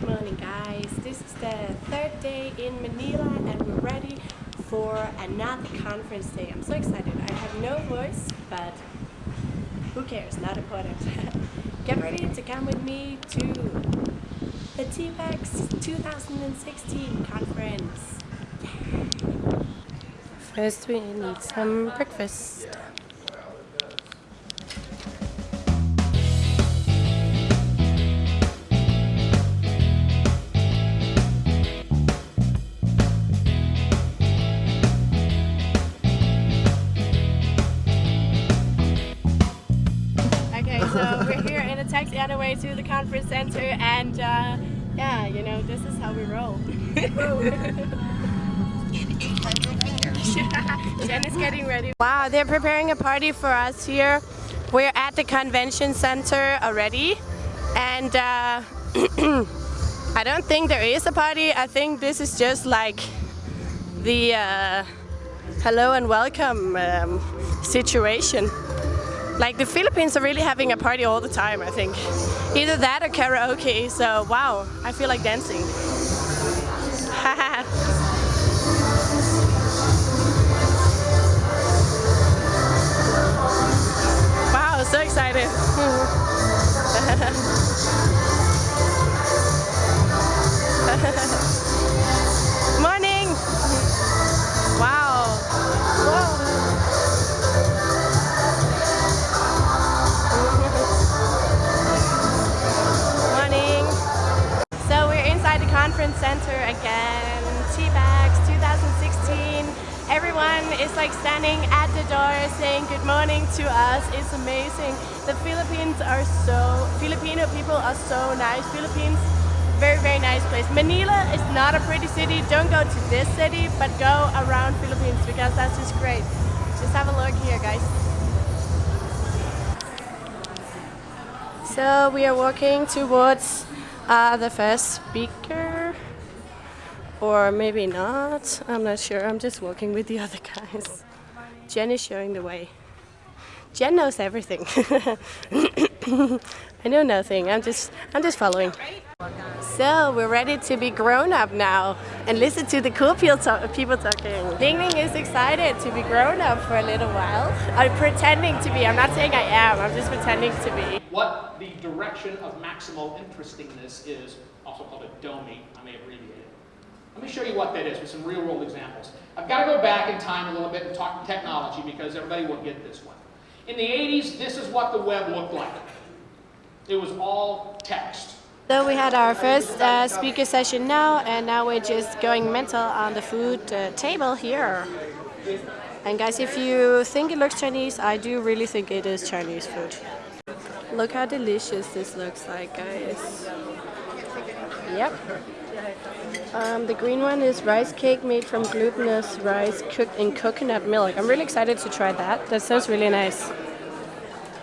Good morning guys, this is the third day in Manila and we're ready for another conference day. I'm so excited. I have no voice, but who cares, not important. Get ready to come with me to the TBEX 2016 conference. First we need some breakfast. Center and uh, yeah, you know, this is how we roll. Jen is getting ready. Wow, they're preparing a party for us here. We're at the convention center already and uh, I don't think there is a party. I think this is just like the uh, hello and welcome um, situation. Like the Philippines are really having a party all the time, I think. Either that or karaoke, so wow, I feel like dancing. is like standing at the door saying good morning to us. It's amazing. The Philippines are so, Filipino people are so nice. Philippines, very, very nice place. Manila is not a pretty city. Don't go to this city, but go around Philippines because that's just great. Just have a look here, guys. So we are walking towards uh, the first speaker or maybe not I'm not sure I'm just walking with the other guys Jen is showing the way Jen knows everything I know nothing I'm just I'm just following so we're ready to be grown up now and listen to the cool people, talk people talking. Ning Ning is excited to be grown up for a little while. I'm pretending to be. I'm not saying I am. I'm just pretending to be. What the direction of maximal interestingness is, also called a DOMI, I may have it. Show you what that is with some real world examples. I've got to go back in time a little bit and talk technology because everybody will get this one. In the 80s, this is what the web looked like. It was all text. So we had our first uh, speaker session now and now we're just going mental on the food uh, table here. And guys, if you think it looks Chinese, I do really think it is Chinese food. Look how delicious this looks like, guys. Yep. Um, the green one is rice cake made from glutinous rice cooked in coconut milk. I'm really excited to try that. That sounds really nice.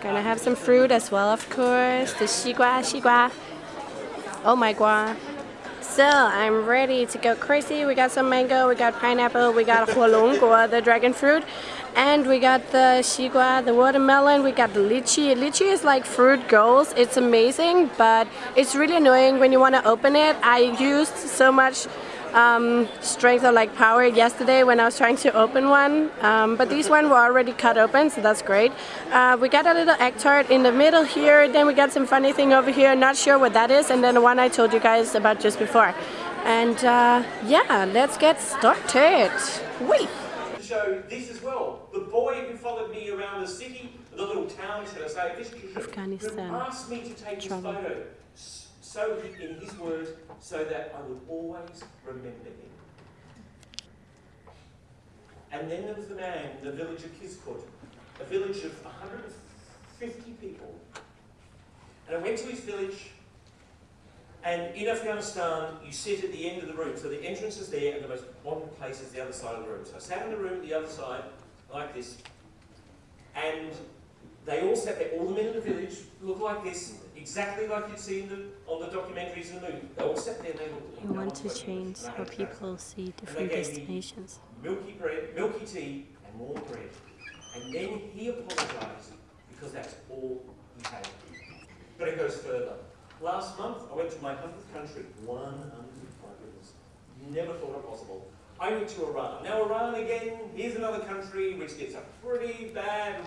Gonna have some fruit as well, of course. The xigua, xigua. Oh my god. So I'm ready to go crazy. We got some mango, we got pineapple, we got hualongguo, the dragon fruit, and we got the xigua, the watermelon, we got the lychee. Lychee is like fruit goals. It's amazing, but it's really annoying when you want to open it. I used so much um, strength or like power. Yesterday when I was trying to open one um, but these one were already cut open so that's great. Uh, we got a little egg tart in the middle here then we got some funny thing over here not sure what that is and then the one I told you guys about just before. And uh, yeah let's get started. Wait show this as well the boy who followed me around the city the little town should I say this Afghanistan. asked me to take Trouble. this photo so in his words, so that I would always remember him. And then there was the man in the village of Kiskut, a village of 150 people. And I went to his village, and in Afghanistan, you sit at the end of the room. So the entrance is there, and the most modern place is the other side of the room. So I sat in the room at the other side, like this, and they all sat there, all the men in the village look like this, exactly like you'd see in the, on the documentaries in the movie. They all sat there and they looked. You want to change how people see different destinations. Milky bread, milky tea, and more bread. And then he apologised because that's all he had. But it goes further. Last month, I went to my 100th country. 100, my goodness. Never thought it possible. I went to Iran. Now, Iran, again, here's another country which gets a pretty bad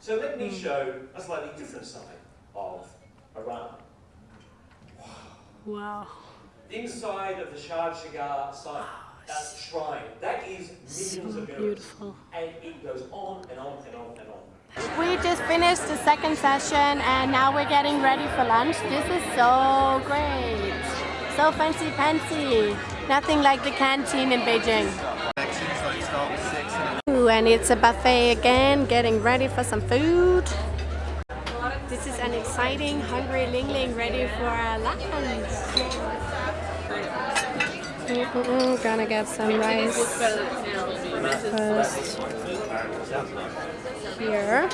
So let me show a slightly different side of Iran. Wow. Inside of the Shah Cheragh site, uh, shrine, that is millions So of euros. beautiful. And it goes on and on and on and on. We just finished the second session and now we're getting ready for lunch. This is so great. So fancy fancy. Nothing like the canteen in Beijing. Ooh, and it's a buffet again, getting ready for some food. This is an exciting hungry Ling Ling ready for lunch. Mm-mm-mm, gonna get some rice first here.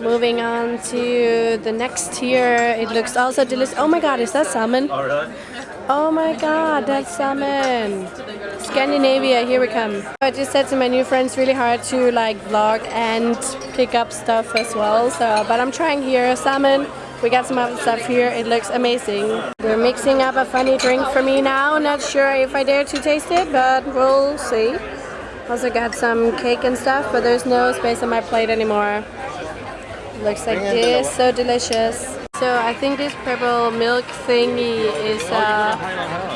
Moving on to the next tier. It looks also delicious. Oh my god, is that salmon? Oh, oh my god, that's salmon. Scandinavia, here we come. I just said to my new friends really hard to like vlog and pick up stuff as well. So, but I'm trying here. Salmon. We got some other stuff here. It looks amazing. We're mixing up a funny drink for me now. Not sure if I dare to taste it, but we'll see. Also got some cake and stuff, but there's no space on my plate anymore. Looks like this, so delicious. So I think this purple milk thingy is uh,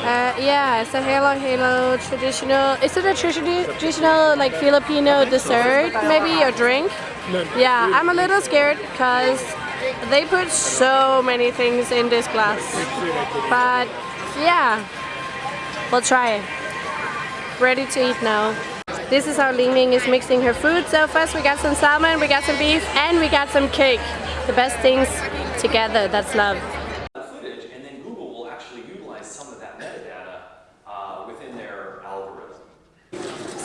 uh yeah, it's a Halo Halo traditional. Is it a tradi- traditional like Filipino dessert maybe or drink? Yeah, I'm a little scared because they put so many things in this glass. But yeah, we'll try it. Ready to eat now. This is how Ling Ling is mixing her food. So first we got some salmon, we got some beef, and we got some cake. The best things together, that's love. footage, and then Google will actually utilize some of that metadata uh, within their algorithm.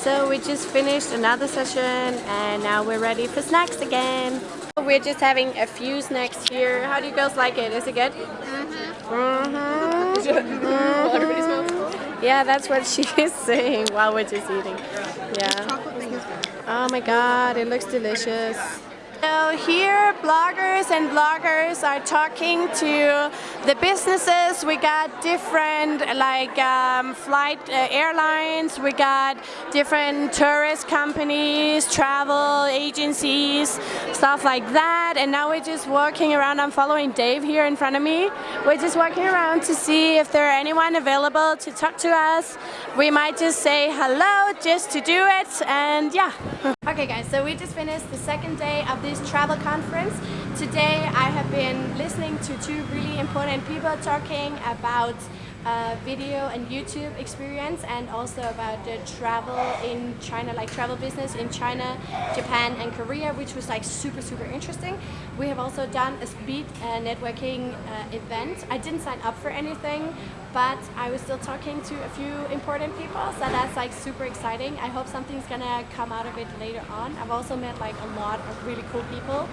So we just finished another session and now we're ready for snacks again. We're just having a few snacks here. How do you girls like it? Is it good? Mm-hmm. Yeah, that's what she is saying while we're just eating. Yeah. Oh my god, it looks delicious. So here, bloggers and bloggers are talking to the businesses. We got different like um, flight uh, airlines. We got different tourist companies, travel agencies, stuff like that. And now we're just walking around. I'm following Dave here in front of me. We're just walking around to see if there are anyone available to talk to us. We might just say hello just to do it. And yeah. Okay guys, so we just finished the second day of this travel conference. Today I have been listening to two really important people talking about uh, video and YouTube experience and also about the travel in China, like travel business in China, Japan and Korea, which was like super, super interesting. We have also done a speed uh, networking uh, event. I didn't sign up for anything, but I was still talking to a few important people, so that's like super exciting. I hope something's gonna come out of it later on. I've also met like a lot of really cool people.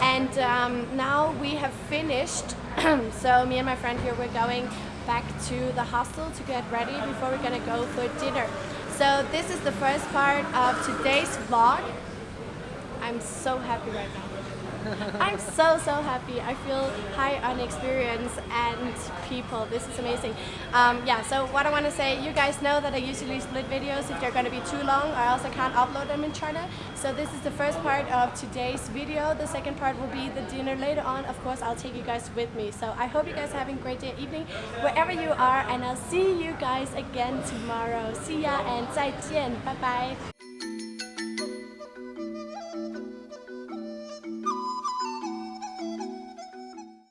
And um, now we have finished, so me and my friend here, we're going back to the hostel to get ready before we're gonna go for dinner. So this is the first part of today's vlog. I'm so happy right now. I'm so, so happy. I feel high on experience and people. This is amazing. Um, yeah, so what I want to say, you guys know that I usually split videos if they're going to be too long. I also can't upload them in China. So this is the first part of today's video. The second part will be the dinner later on. Of course, I'll take you guys with me. So I hope you guys are having a great day, evening, wherever you are. And I'll see you guys again tomorrow. See ya and 再见. Bye bye.